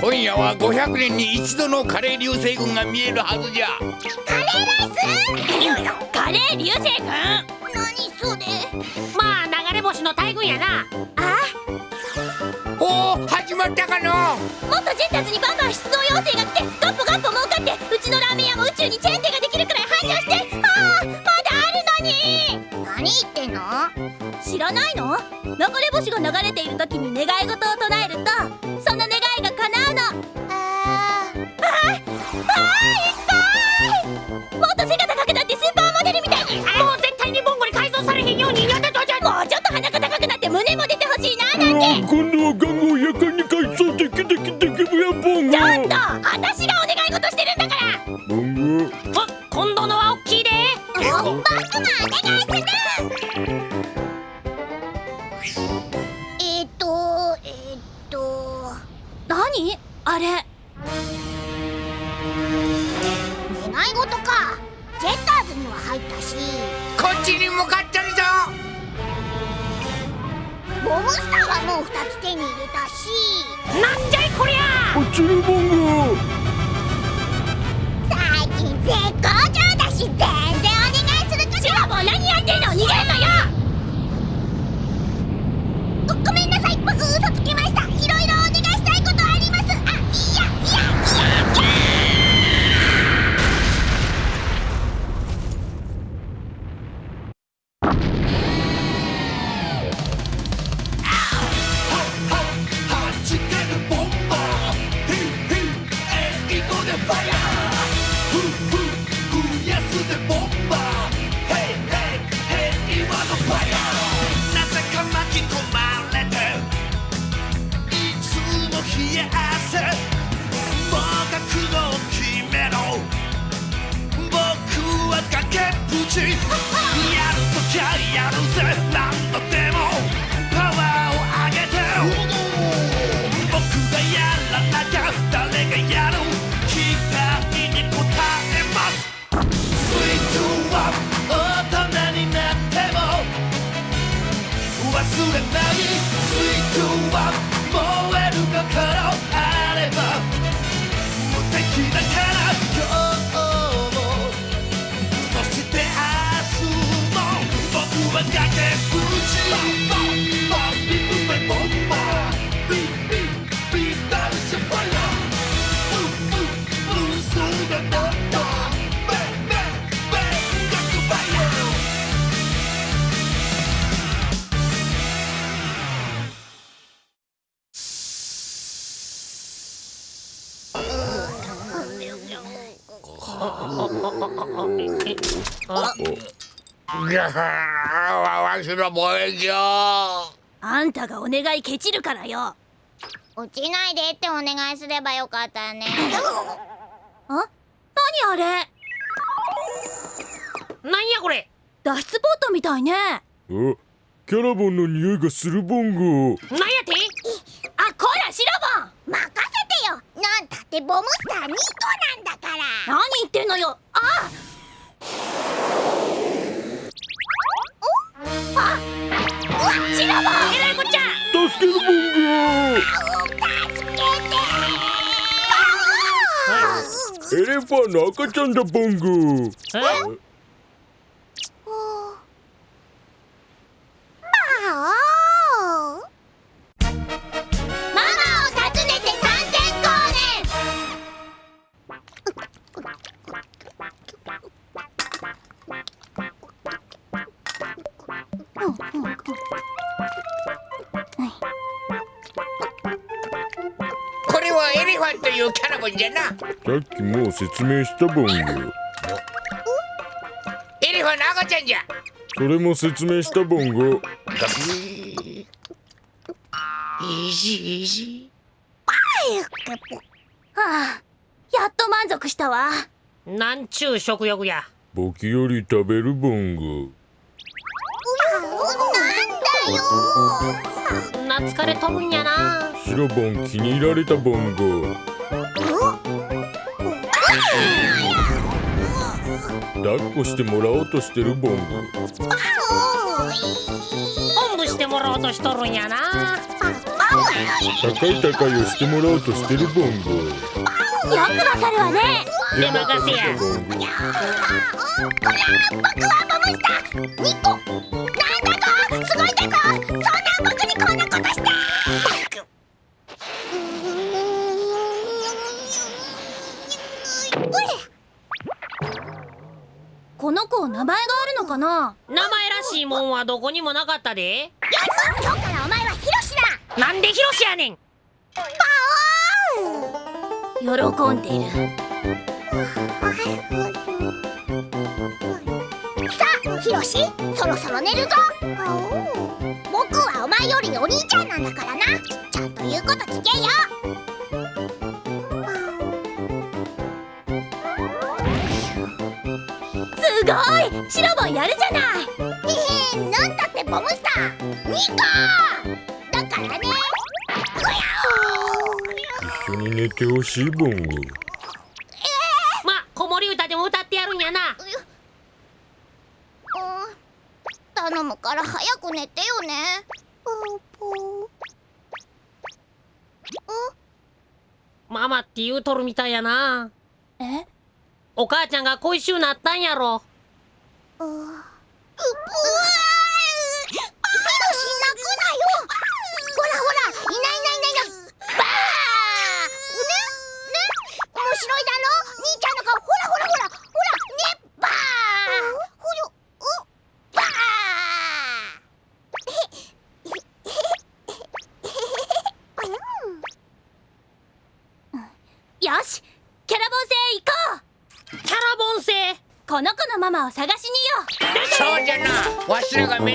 今夜は500年に一度のカレー流星群が見えるはずじゃ。カレーライス？カレー流星群？何それ？まあ流れ星の大群やな。あおお始まったかの？もっとジェッターズにバンバン出動要請が来てガッポガッポ儲かってうちのラーメン屋も宇宙にチェーン店ができるくらい繁盛して何言ってんの？知らないの？流れ星が流れている時に願い事を唱えるとその願いが叶うの。あーあーあーいっぱい！もっと背が高くなってスーパーモデルみたいに。もう絶対にボンゴに改造されへんようにやってとじゃもうちょっと鼻が高くなって胸も出てほしいななんて。今度はガンゴやかにわわしの望遠鏡。あんたがお願いケチるからよ。落ちないでってお願いすればよかったね。あ？何あれ？なんやこれ？脱出ポットみたいね。あキャラボンの匂いがするボンゴなんやて？あこらシロボン！任せてよ！なんたってボムスター2個の赤ちゃんだボンゴえ？はエレファンというキャラボンじゃな。さっきもう説明したボンゴエレファンの赤ちゃんじゃ。それも説明したボンゴはあやっと満足したわ。なんちゅう食欲や。ボキより食べるボンゴなんだよ懐かれとるんやなシロボン気に入られたボンゴ抱っこしてもらおうとしてるボンゴおんぶしてもらおうとしとるんやな。高い高いをしてもらおうとしてるボンゴよくわかるわね。で任せや。こら僕はボムスターニコなんだかすごいんだぞそんな僕にこんなことして名前があるのかな？名前らしいもんはどこにもなかったで。よし今日からお前はヒロシだ。なんでヒロシやねん。喜んでいる。さあヒロシそろそろ寝るぞ。僕はお前よりお兄ちゃんなんだからな。ちゃんと言うこと聞けよシロボンやるじゃないえへなんだってボムスターニコだからね一緒に寝てほしいボンゴま子守歌でも歌ってやるんやなうん頼むから早く寝てよねママって言うとるみたいやな。え？お母ちゃんが恋しゅうなったんやろうう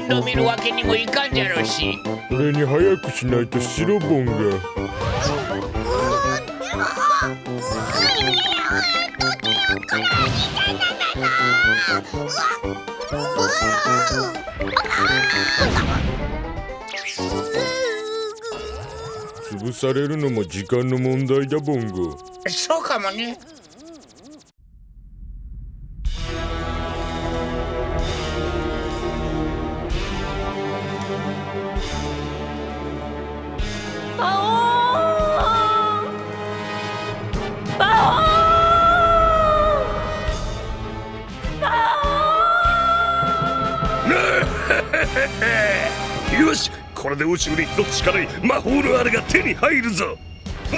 しらが面倒見るわけにもいかんじゃろうし。それに早くしないと白ボンが。潰されるのも時間の問題だボンゴそうかもねで宇宙に一つしかない魔法のあれが手に入るぞ。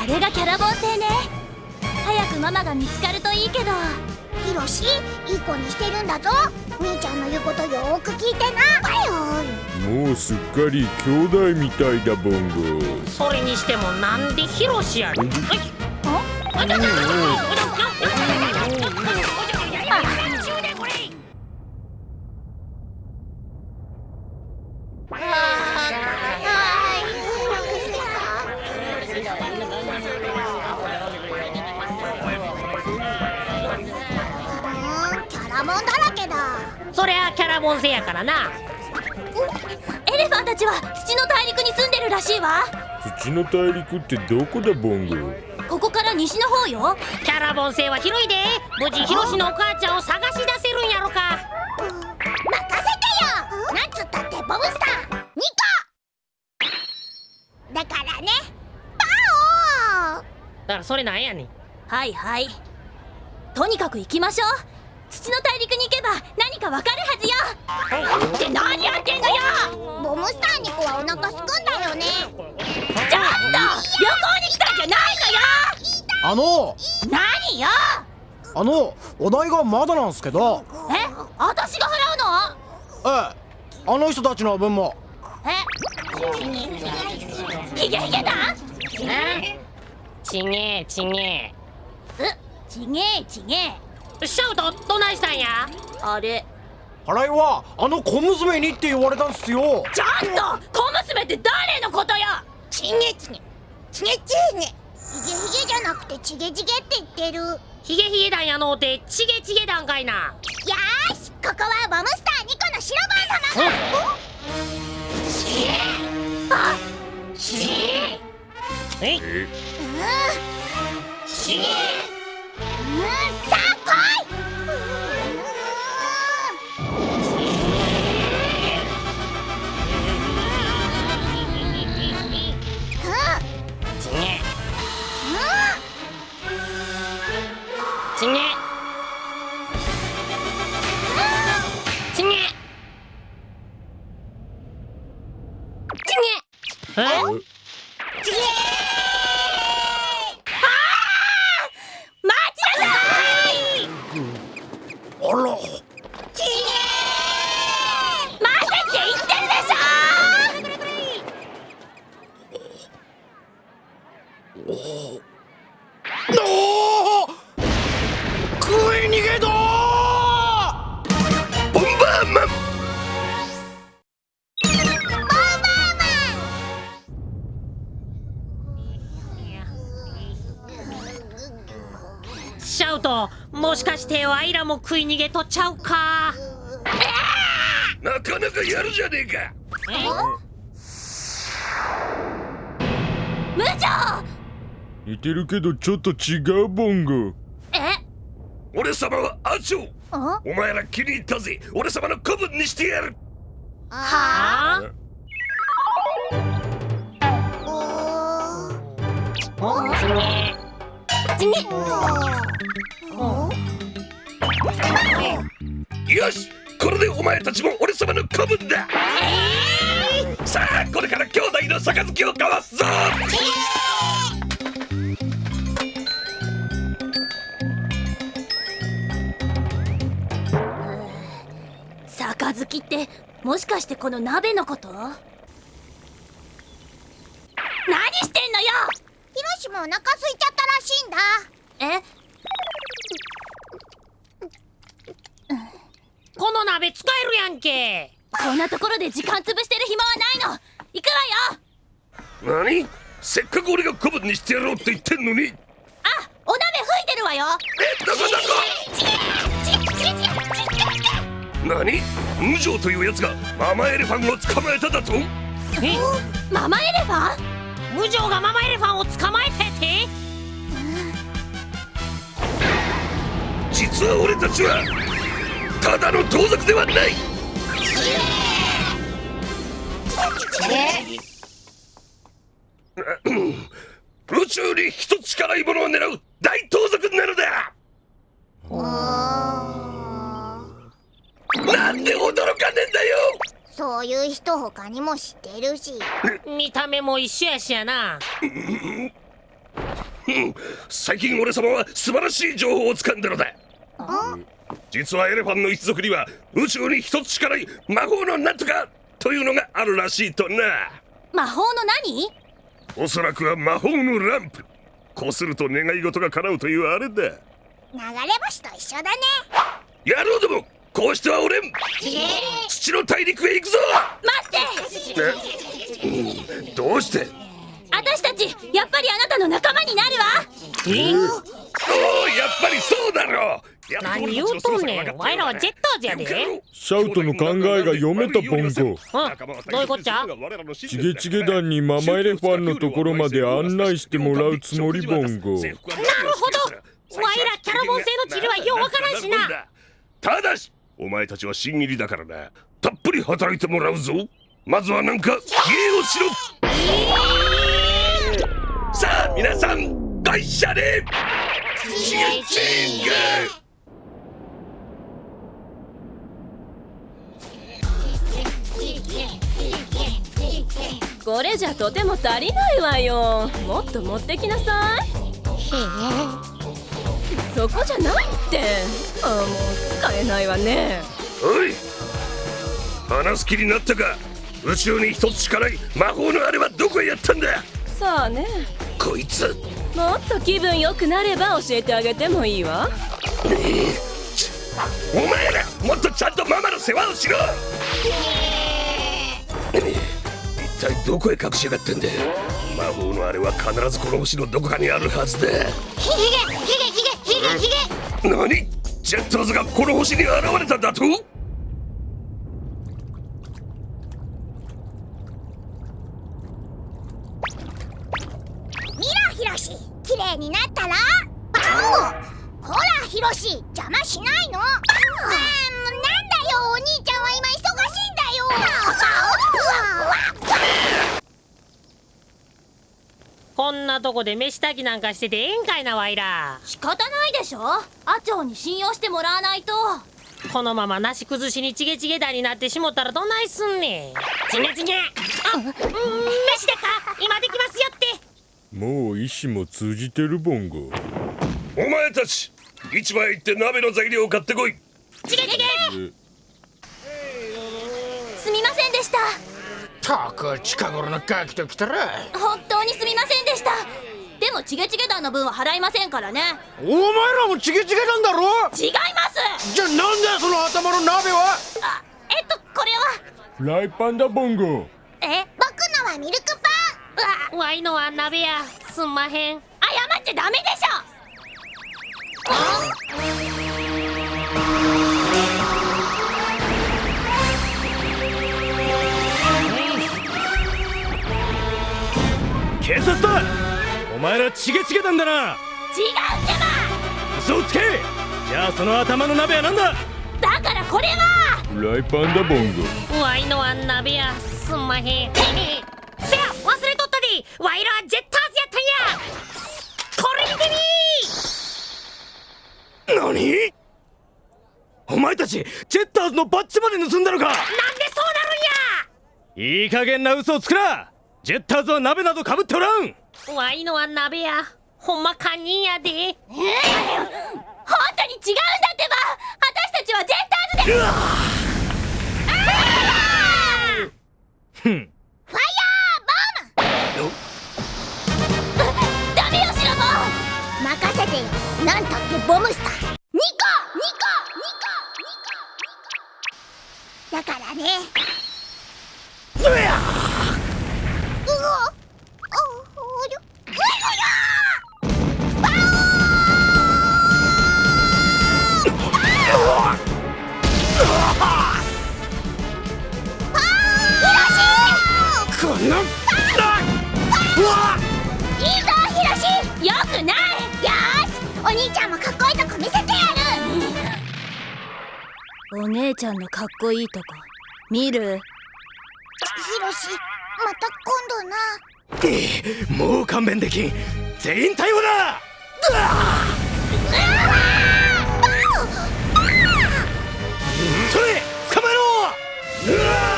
あれがキャラボン星ね。早くママが見つかるといいけど。ヒロシいい子にしてるんだぞ。兄ちゃんの言うことよーく聞いてな。もうすっかり兄弟みたいだボンゴ。それにしてもなんでヒロシやねん。キ土の大陸ってどこだボンゴ？ここから西の方よ。キャラボン星は広いで。無事ヒロシのお母ちゃんを探し出せるんやろか。任せてよ。なんつったってボブスター。ニコ。だからね。パオだからそれなんやねん。はいはい。とにかく行きましょう。土の大陸に行けば何かわかるはずよ。って何やってんのよ。ボムスターニコはお腹すくんだよね旅行に来たんじゃないあの。のよ何よ。あのお代がまだなんすけど。え私が払うの？ええ。あの人たちの分も。えヒゲヒゲだちげえちげえうちげえちげえシャウトどないしたんやあれ払いはあの小娘にって言われたんすよちょっと小娘って誰のことよちげちげちげちげヒゲヒゲじゃなくてちげちげって言ってる。よヒゲヒゲ団やのうてチゲチゲ団かいな。ーしここはボムスターニコの白番様。があえ？いうん。うんさあ来いシャウトもしかしてワイらも食い逃げとっちゃうか？なかなかやるじゃねえか。無情！似てるけどちょっと違うボンゴえ？俺様はアチョお前ら気に入ったぜ。俺様の子分にしてやる。はあ？よしこれでお前たちも俺様の子分だ。さあこれから兄弟の杯を交わすぞ。杯ってもしかしてこの鍋のこと？何してんのよ！ヒロシもお腹空いちゃったらしいんだ。えこの鍋使えるやんけ。こんなところで時間潰してる暇はないの。行くわよ。何？せっかく俺がにしてやろうって言ってんのに。えあお鍋吹いてるわよ。どこどこ何？無情というやつがママエレファンを捕まえただと？え？ママエレファン？無情がママエレファンを捕まえたって。実は俺たちはただの盗賊ではない。宇宙に一つしかないものを狙う大盗賊なのだ。なんで驚かねえんだよ！そういう人他にも知ってるし。見た目も一緒やしやな最近俺様は素晴らしい情報を掴んだのだ実はエレファンの一族には宇宙に一つしかない魔法のなんとかというのがあるらしいとな。魔法の何？おそらくは魔法のランプ。こすると願い事が叶うというあれだ。流れ星と一緒だね。野郎どもこうしてはおれん。土の大陸へ行くぞ。待って！え？どうして？私たちやっぱりあなたの仲間になるわ。え？おおやっぱりそうだろう何俺言うとんねん。ワイらはジェッターズやでシャウトの考えが読めたボンゴうんどういうこっちゃチゲチゲ団にママエレファンのところまで案内してもらうつもりボンゴ。なるほど。ワイらキャラボン製の治療はようわからんしな。ただしお前たちは新入りだからな。たっぷり働いてもらうぞ。まずはなんか芸をしろ。さあ皆さんご一緒に。チゲチゲこれじゃとても足りないわよ。もっと持ってきなさい。そこじゃないって。あもう使えないわね。おい。話す気になったか。宇宙に一つしかない魔法のあれはどこへやったんだ。さあね。こいつ。もっと気分良くなれば教えてあげてもいいわ。お前らもっとちゃんとママの世話をしろ。一体どこへ隠しやがってんだ魔法のあれは必ずこの星のどこかにあるはずだ。ヒゲヒゲヒゲヒゲヒゲ何ジェッターズがこの星に現れただと見ろヒロシ綺麗になったらバオほらヒロシ邪魔しないなとこで飯炊きなんかしててええんかいなワイら。仕方ないでしょ。アチョウに信用してもらわないと。このままなし崩しにチゲチゲ団になってしもたらどないすんねん。チゲチゲ。あうん飯でか。今できますよって。もう意志も通じてるボンゴお前たち市場へ行って鍋の材料を買ってこい。チゲチゲ。すみませんでした。たく近頃のガキときたら。本当にすみませんでしたでもチゲチゲ団の分は払いませんからね。お前らもチゲチゲなんだろ？違いま頭の鍋は？あえっとこれは？フライパンだボンゴ。え僕のはミルクパン。うわ。わいのは鍋や。すんまへん。謝っちゃダメでし警前らチゲチゲなんだな。ょ違うってば！嘘をつけ！じゃあその頭の鍋はなんだ？だからこれは！フライパンだボンゴ。わいのは鍋やすんまへん。せや忘れとったで。わいらはジェッターズやったんや。これ見てみ！何？お前たちジェッターズのバッジまで盗んだのか？なんでそうなるんや！いい加減な嘘をつくな！ジェッターズは鍋などかぶっておらんわいのは鍋や。ほんま堪忍やで。えー、本当に違うんだってば。私たちはジェッターズで。ふん。ファイヤーボム。ダメよシロボ任せてよ。なんたってボムスター。ニコニコニコニコニコ。だからねこんないいぞヒロシ。よくない。よーし。お兄ちゃんもかっこいいとこ見せてやる。お姉ちゃんのかっこいいとこ見る？ヒロシまた今度な。もう勘弁できん。全員逮捕だ。それ捕まえろ。うわ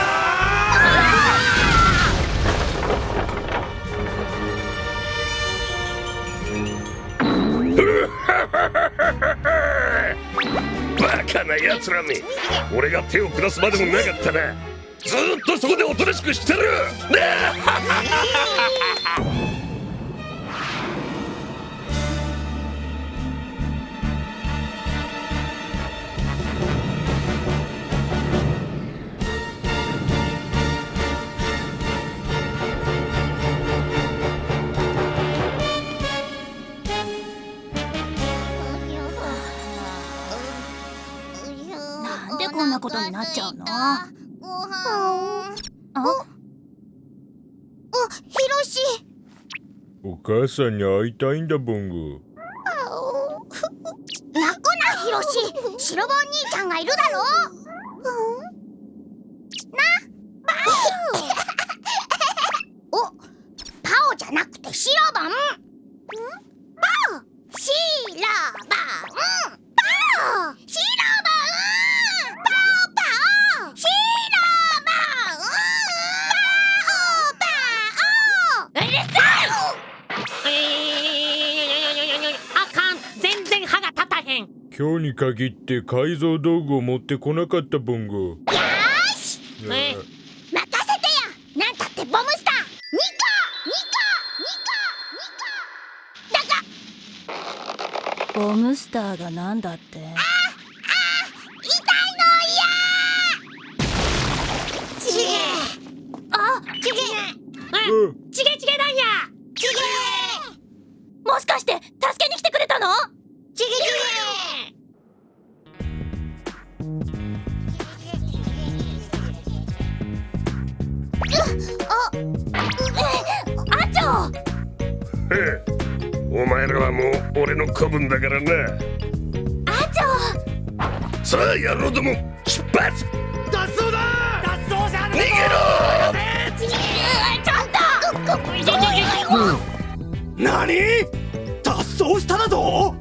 バカな奴らめ。俺が手を下すまでもなかったな。ずっとそこでおとなしくしてる。ねことになっちゃうの？あ？あヒロシ。お母さんに会いたいんだボンゴ泣くなヒロシ。シロボン兄ちゃんがいるだろに限って改造道具を持ってこなかったボンゴよーしえ任せてやなんたってボムスター。ニコニコニコニコだがボムスター。がなんだって痛いの嫌ちげあちげえちげちげなんやちげもしかして助けに来て俺の子分だからな。あちょさあ野郎ども出発！脱走だ！脱走じゃ逃げろ！ちげちょっと何？脱走しただと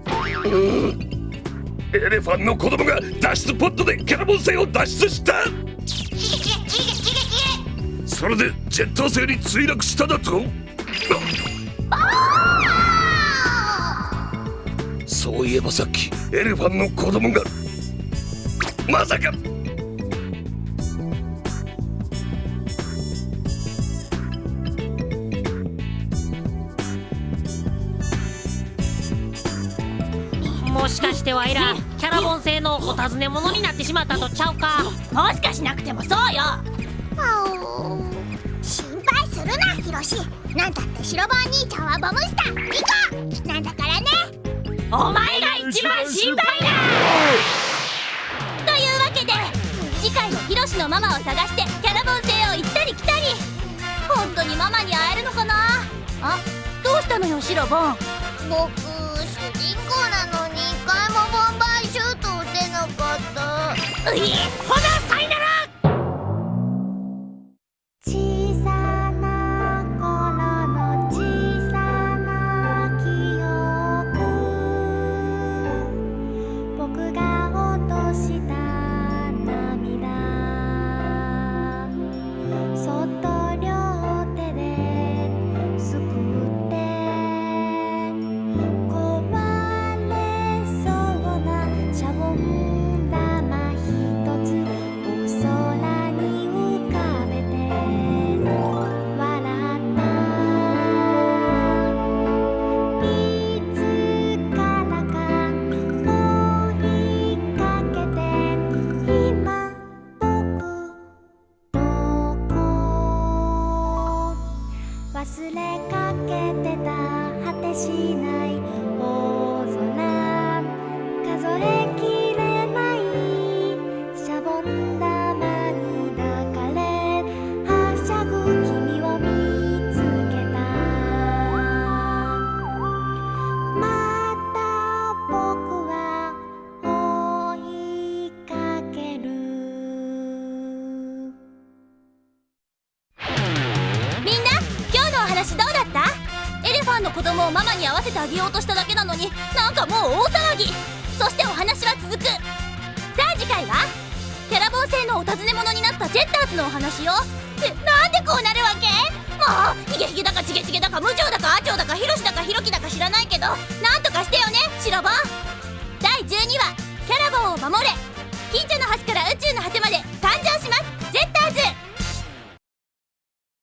エレファンの子供が脱出ポットでキャラボン星を脱出した！それでジェット星に墜落しただとそういえばさっきエレファンの子供がまさかもしかしてわいらキャラボン製のおお尋ね者になってしまったとちゃうか？もしかしなくてもそうよ。心配するなヒロシ。なんたって白番兄ちゃんはボムスター行こうなんだからねお前が一番心配だというわけで次回もヒロシのママを探してキャラボン星を行ったり来たり。本当にママに会えるのかな？あ？どうしたのよシロボン？僕主人公なのに一回もボンバーシュート打てなかった。ういほなさいならあげようとしただけなのになんかもう大騒ぎそしてお話は続くさあ次回はキャラボン星のお尋ね者になったジェッターズのお話よってなんでこうなるわけもうヒゲヒゲだかチゲチゲだか無情だかアチョウだかヒロシだかヒロキだか知らないけどなんとかしてよねシロボン第12話「キャラボンを守れ近所の